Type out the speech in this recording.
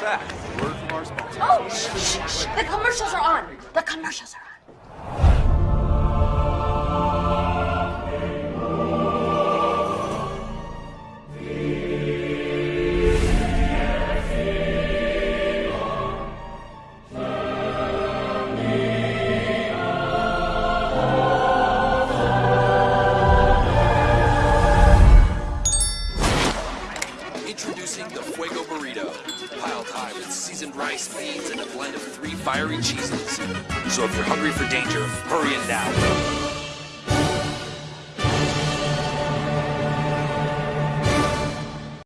back. Word from our sponsor. Oh, shh, shh, shh. The commercials are on. The commercials are on. Introducing the Fuego Burrito. High with seasoned rice, beans, and a blend of three fiery cheeses. So if you're hungry for danger, hurry in now.